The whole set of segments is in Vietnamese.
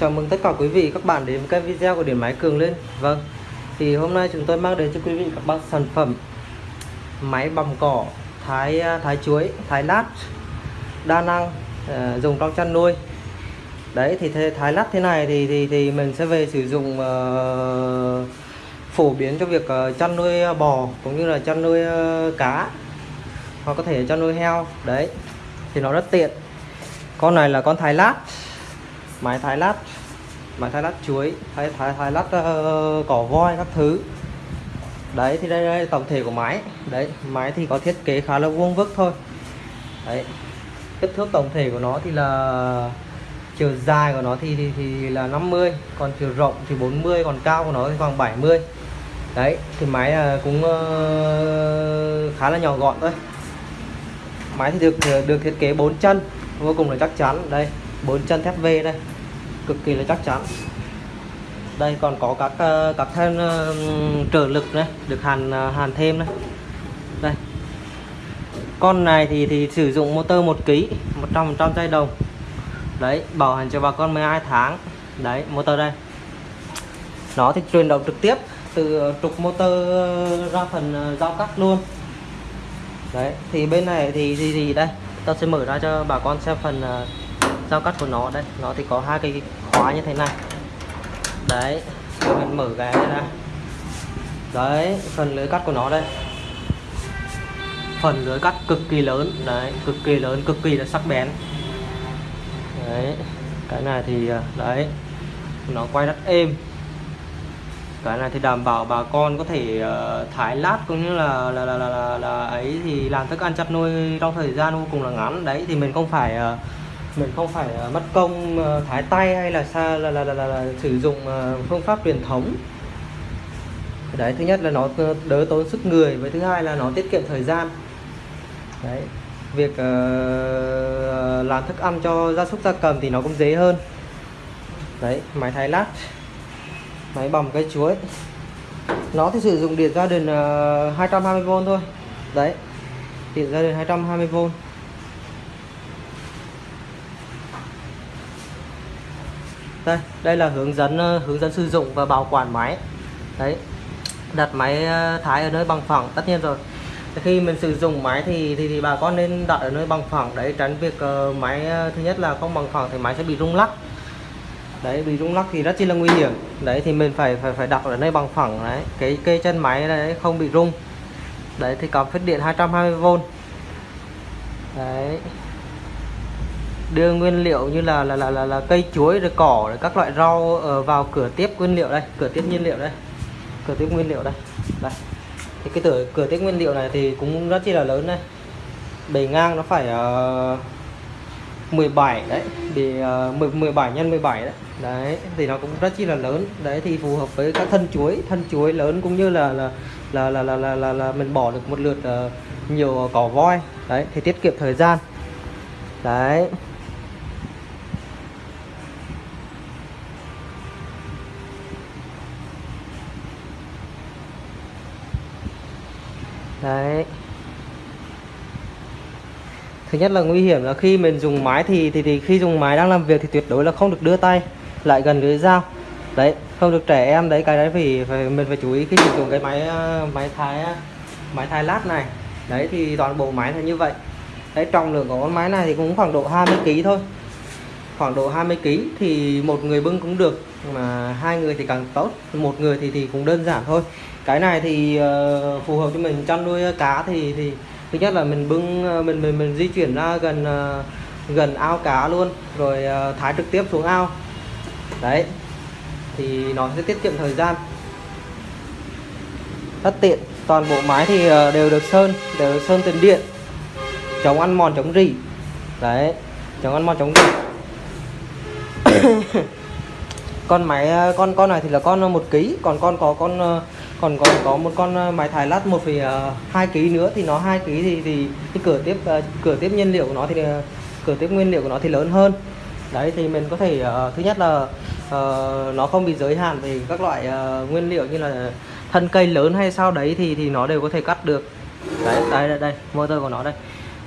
Chào mừng tất cả quý vị các bạn đến với kênh video của Điện Máy Cường lên Vâng Thì hôm nay chúng tôi mang đến cho quý vị các bạn sản phẩm Máy bằm cỏ Thái à, thái chuối, thái lát Đa năng uh, Dùng trong chăn nuôi. Đấy thì thế, thái lát thế này thì thì thì mình sẽ về sử dụng uh, Phổ biến cho việc uh, chăn nuôi bò Cũng như là chăn nuôi uh, cá Hoặc có thể chăn nuôi heo. Đấy Thì nó rất tiện. Con này là con thái lát máy thái lát. Máy thái lát chuối. Thái thái thái lát uh, cỏ voi các thứ. Đấy thì đây, đây tổng thể của máy. Đấy máy thì có thiết kế khá là vuông vức thôi. Đấy. Kích thước tổng thể của nó thì là chiều dài của nó thì thì, thì là 50 còn chiều rộng thì 40 còn cao của nó thì khoảng 70 đấy thì máy ờ, cũng uh, khá là nhỏ gọn thôi. Máy thì được được thiết kế 4 chân vô cùng là chắc chắn. Đây bốn chân thép V đây. Cực kỳ là chắc chắn. Đây còn có các ờ, các thêm uh, ờ, trợ lực này được hàn ờ, hàn thêm này. Đây. Con này thì thì sử dụng motor 1 kg 100 trăm dây đồng. Đấy bảo hành cho bà con 12 tháng. Đấy motor đây. Nó thì truyền động trực tiếp từ trục motor ra phần giao cắt luôn. Đấy thì bên này thì gì gì đây ta sẽ mở ra cho bà con xem phần uh, giao cắt của nó. Đây nó thì có hai cái khóa như thế này. Đấy rồi mình mở cái ra. Đấy phần lưới cắt của nó đây. Phần lưới cắt cực kỳ lớn. Đấy cực kỳ lớn cực kỳ là sắc bén. Đấy cái này thì à, đấy nó quay rất êm. Cái này thì đảm bảo bà con có thể à, uh, thái lát cũng như là là, là là là là ấy thì làm thức ăn chăn nuôi trong thời gian vô cùng là ngắn. Đấy thì mình không phải uh, mình không phải ờ, mất công ờ, thái tay hay là xa là, là, là, là, là sử dụng ờ, phương pháp truyền thống. Đấy thứ nhất là nó đỡ tốn sức người với thứ hai là nó tiết kiệm thời gian. Đấy việc uh, làm thức ăn cho gia súc gia cầm thì nó cũng dễ hơn. Đấy máy thái lát máy bầm cây chuối. Nó thì sử dụng điện gia đình uh, 220V thôi. Đấy điện gia đình 220V đây đây là hướng dẫn ờ, hướng dẫn sử dụng và bảo quản máy. Đấy đặt máy ờ, thái ở nơi bằng phẳng tất nhiên rồi. Khi mình sử dụng máy thì thì, thì bà con nên đặt ở nơi bằng phẳng đấy tránh việc uh, máy thứ nhất là không bằng phẳng thì máy sẽ bị rung lắc. Đấy bị rung lắc thì rất chi là nguy hiểm. Đấy thì mình phải phải phải đặt ở nơi bằng phẳng đấy cái cây chân máy đấy không bị rung. Đấy thì cắm phích điện 220V đấy đưa nguyên liệu như là là là là, là cây chuối rồi cỏ rồi các loại rau ờ, vào cửa tiếp nguyên liệu đây cửa tiếp nhiên liệu đây cửa tiếp nguyên liệu đây. Đây. Thì cái cửa cửa tiếp nguyên liệu này thì cũng rất chi là lớn đây. Bề ngang nó phải ờ, uh, 17 đấy thì ờ, uh, 17 nhân 17 đấy. Đấy thì nó cũng rất chi là lớn. Đấy thì phù hợp với các thân chuối thân chuối lớn cũng như là là là là là là, là, là mình bỏ được một lượt uh, nhiều cỏ voi. Đấy thì tiết kiệm thời gian. Đấy. Đấy. Thứ nhất là nguy hiểm là khi mình dùng máy thì, thì thì khi dùng máy đang làm việc thì tuyệt đối là không được đưa tay lại gần lưới dao. Đấy không được trẻ em đấy cái đấy vì phải mình phải chú ý khi sử dụng cái máy ờ, máy thái máy thái lát này. Đấy thì toàn bộ máy là như vậy. Đấy trọng lượng của con máy này thì cũng khoảng độ 20 kg thôi. Khoảng độ 20 kg thì một người bưng cũng được mà hai người thì càng tốt một người thì thì cũng đơn giản thôi cái này thì uh, phù hợp cho mình. Chăn nuôi cá thì thì thứ nhất là mình bưng ờ, mình mình mình di chuyển ra gần uh, gần ao cá luôn rồi uh, thái trực tiếp xuống ao. Đấy thì nó sẽ tiết kiệm thời gian. Rất tiện. Toàn bộ máy thì uh, đều được sơn đều được sơn tiền điện. Chống ăn mòn chống rỉ. Đấy chống ăn mòn chống rỉ. Con máy con con này thì là con một ký còn con có con còn còn có một con ờ, máy thái lát 1,2 ờ, kg nữa thì nó 2 kg thì thì cái cửa tiếp ờ, cửa tiếp nhiên liệu của nó thì cửa tiếp nguyên liệu của nó thì lớn hơn. Đấy thì mình có thể uh, thứ nhất là uh, nó không bị giới hạn về các loại uh, nguyên liệu như là thân cây lớn hay sao đấy thì thì nó đều có thể cắt được. Đấy đây đây, đây motor của nó đây.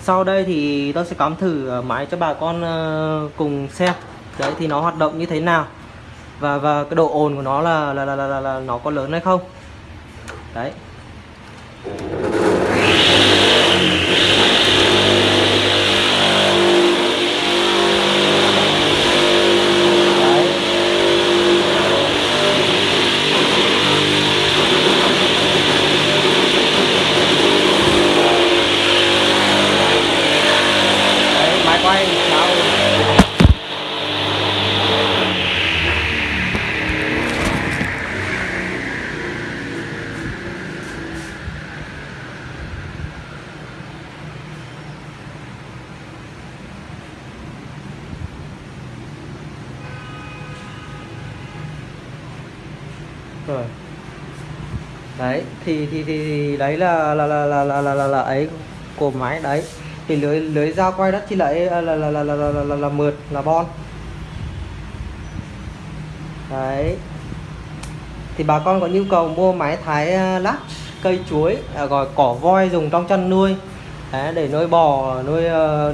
Sau đây thì tôi sẽ cắm thử máy cho bà con uh, cùng xem. Đấy thì nó hoạt động như thế nào? Và và cái độ ồn của nó là là là là, là, là nó có lớn hay không? Đấy. Đấy, máy quay báo rồi đấy thì thì thì, thì đấy là là là là là là, là, là ấy của máy đấy thì lưới lưới dao quay đất thì lại là là là là là, là, là, là, là mượt là bon đấy thì bà con có nhu cầu mua máy thái lát cây chuối gọi cỏ voi dùng trong chăn nuôi đấy, để nuôi bò nuôi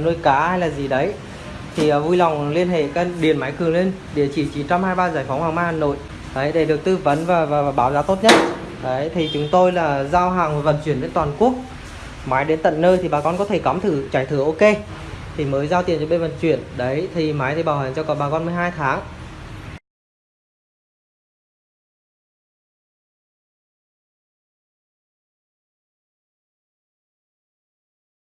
nuôi cá hay là gì đấy thì vui lòng liên hệ các điện máy cường lên địa chỉ 923 giải phóng hoàng mai hà nội đấy để được tư vấn và, và, và báo giá tốt nhất. Đấy thì chúng tôi là giao hàng và vận chuyển đến toàn quốc. Máy đến tận nơi thì bà con có thể cắm thử trải thử ok. Thì mới giao tiền cho bên vận chuyển. Đấy thì máy thì bảo hành cho cả bà con 12 tháng.